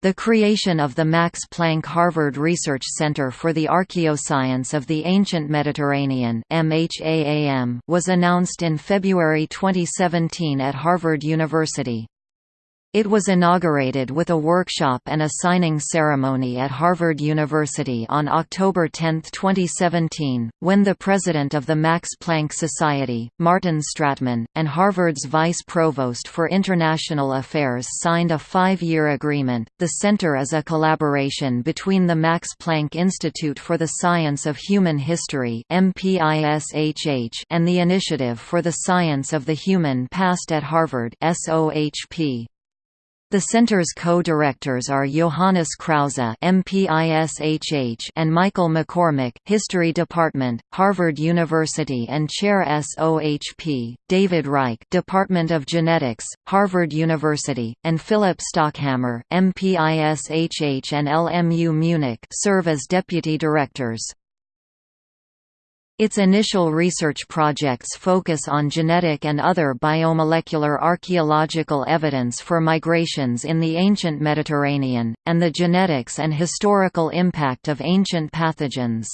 The creation of the Max Planck Harvard Research Center for the Archaeoscience of the Ancient Mediterranean was announced in February 2017 at Harvard University. It was inaugurated with a workshop and a signing ceremony at Harvard University on October 10, 2017, when the president of the Max Planck Society, Martin Stratmann, and Harvard's vice provost for international affairs signed a five-year agreement. The center is a collaboration between the Max Planck Institute for the Science of Human History and the Initiative for the Science of the Human Past at Harvard (SOHP). The center's co-directors are Johannes Krause MPISHH and Michael McCormick History Department, Harvard University and Chair SOHP, David Reich Department of Genetics, Harvard University, and Philip Stockhammer MPISHH and LMU Munich serve as deputy directors. Its initial research projects focus on genetic and other biomolecular archaeological evidence for migrations in the ancient Mediterranean, and the genetics and historical impact of ancient pathogens.